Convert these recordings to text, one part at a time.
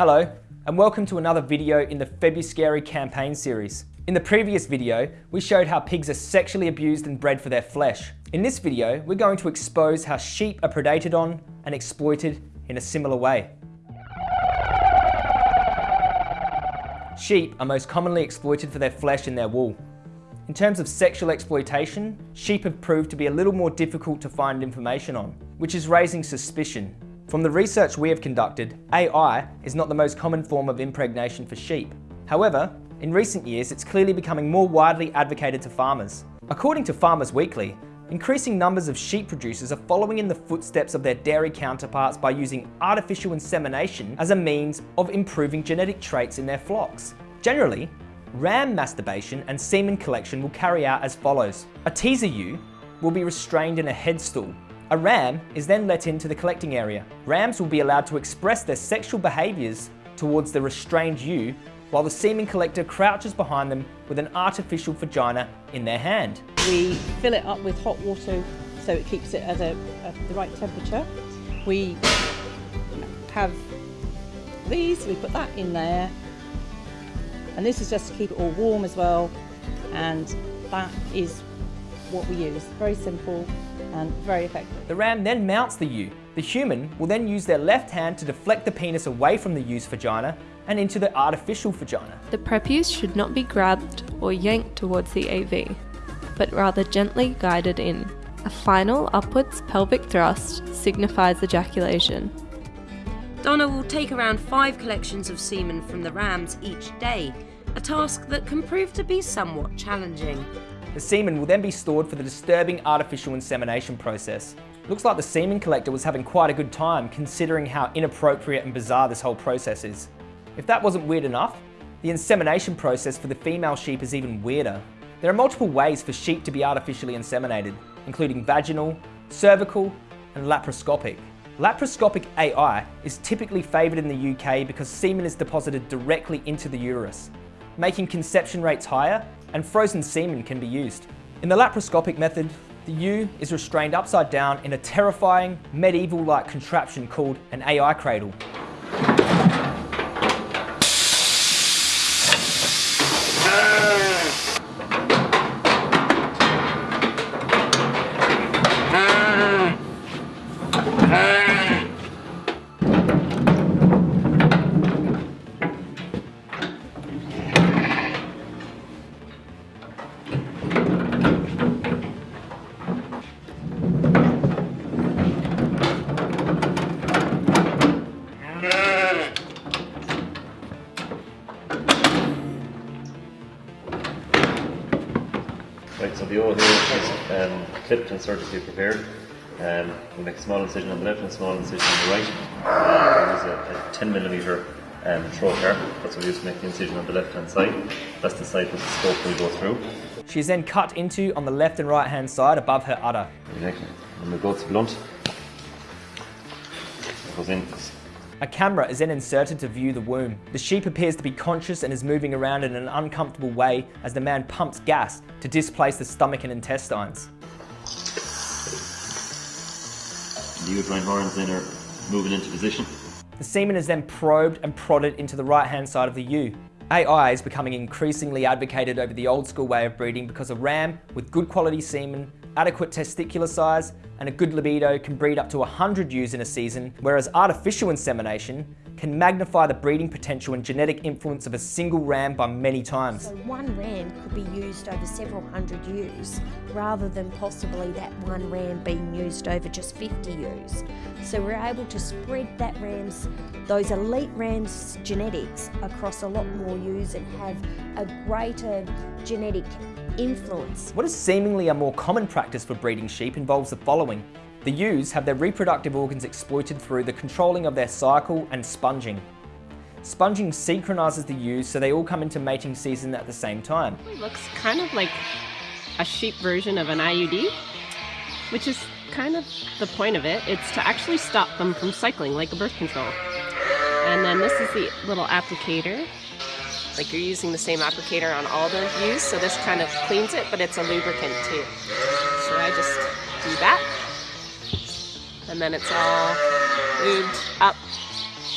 Hello, and welcome to another video in the Febuscary campaign series. In the previous video, we showed how pigs are sexually abused and bred for their flesh. In this video, we're going to expose how sheep are predated on and exploited in a similar way. Sheep are most commonly exploited for their flesh and their wool. In terms of sexual exploitation, sheep have proved to be a little more difficult to find information on, which is raising suspicion from the research we have conducted, AI is not the most common form of impregnation for sheep. However, in recent years, it's clearly becoming more widely advocated to farmers. According to Farmers Weekly, increasing numbers of sheep producers are following in the footsteps of their dairy counterparts by using artificial insemination as a means of improving genetic traits in their flocks. Generally, ram masturbation and semen collection will carry out as follows. A teaser ewe will be restrained in a headstall a ram is then let into the collecting area. Rams will be allowed to express their sexual behaviours towards the restrained ewe while the semen collector crouches behind them with an artificial vagina in their hand. We fill it up with hot water so it keeps it at, a, at the right temperature. We have these, we put that in there. And this is just to keep it all warm as well. And that is what we use. Very simple and very effective. The ram then mounts the ewe. The human will then use their left hand to deflect the penis away from the ewe's vagina and into the artificial vagina. The prepuce should not be grabbed or yanked towards the AV, but rather gently guided in. A final upwards pelvic thrust signifies ejaculation. Donna will take around five collections of semen from the rams each day, a task that can prove to be somewhat challenging. The semen will then be stored for the disturbing artificial insemination process. Looks like the semen collector was having quite a good time considering how inappropriate and bizarre this whole process is. If that wasn't weird enough, the insemination process for the female sheep is even weirder. There are multiple ways for sheep to be artificially inseminated, including vaginal, cervical, and laparoscopic. Laparoscopic AI is typically favoured in the UK because semen is deposited directly into the uterus, making conception rates higher and frozen semen can be used. In the laparoscopic method, the ewe is restrained upside down in a terrifying, medieval-like contraption called an AI cradle. Right, so the O is um, clipped and surgically prepared. Um, we'll make a small incision on the left and a small incision on the right. Uh, we use a, a 10 millimeter um, trocar. That's what we use to make the incision on the left hand side. That's the side that the scope will go through. She is then cut into on the left and right hand side above her udder. And we go to blunt. It goes in. A camera is then inserted to view the womb. The sheep appears to be conscious and is moving around in an uncomfortable way as the man pumps gas to displace the stomach and intestines. The uterine horns then are moving into position. The semen is then probed and prodded into the right hand side of the ewe. AI is becoming increasingly advocated over the old school way of breeding because a ram with good quality semen, adequate testicular size, and a good libido can breed up to 100 ewes in a season, whereas artificial insemination can magnify the breeding potential and genetic influence of a single ram by many times. So one ram could be used over several hundred ewes, rather than possibly that one ram being used over just 50 ewes. So we're able to spread that ram's, those elite rams genetics across a lot more ewes and have a greater genetic influence. What is seemingly a more common practice for breeding sheep involves the following. The ewes have their reproductive organs exploited through the controlling of their cycle and sponging. Sponging synchronises the ewes so they all come into mating season at the same time. It looks kind of like a sheep version of an IUD, which is kind of the point of it. It's to actually stop them from cycling like a birth control. And then this is the little applicator like you're using the same applicator on all the ewes, so this kind of cleans it, but it's a lubricant too. So I just do that. And then it's all lubed up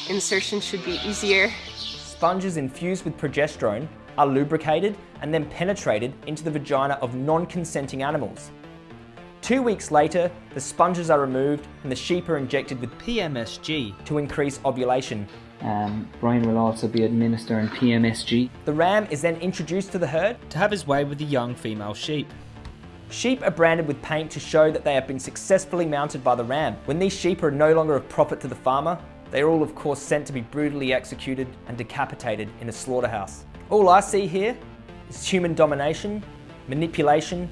Insertion should be easier. Sponges infused with progesterone are lubricated and then penetrated into the vagina of non-consenting animals. Two weeks later, the sponges are removed and the sheep are injected with PMSG to increase ovulation. Um, Brian will also be administering PMSG. The ram is then introduced to the herd to have his way with the young female sheep. Sheep are branded with paint to show that they have been successfully mounted by the ram. When these sheep are no longer of profit to the farmer, they are all of course sent to be brutally executed and decapitated in a slaughterhouse. All I see here is human domination, manipulation,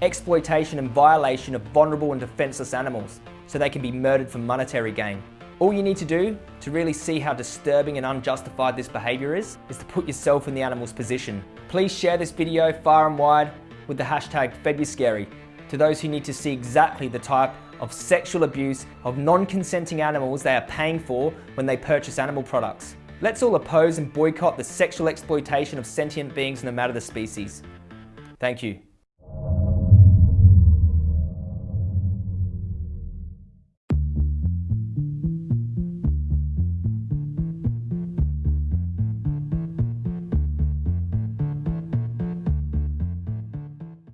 exploitation and violation of vulnerable and defenceless animals so they can be murdered for monetary gain. All you need to do to really see how disturbing and unjustified this behaviour is, is to put yourself in the animal's position. Please share this video far and wide with the hashtag FedYouScary to those who need to see exactly the type of sexual abuse of non-consenting animals they are paying for when they purchase animal products. Let's all oppose and boycott the sexual exploitation of sentient beings no matter the species. Thank you.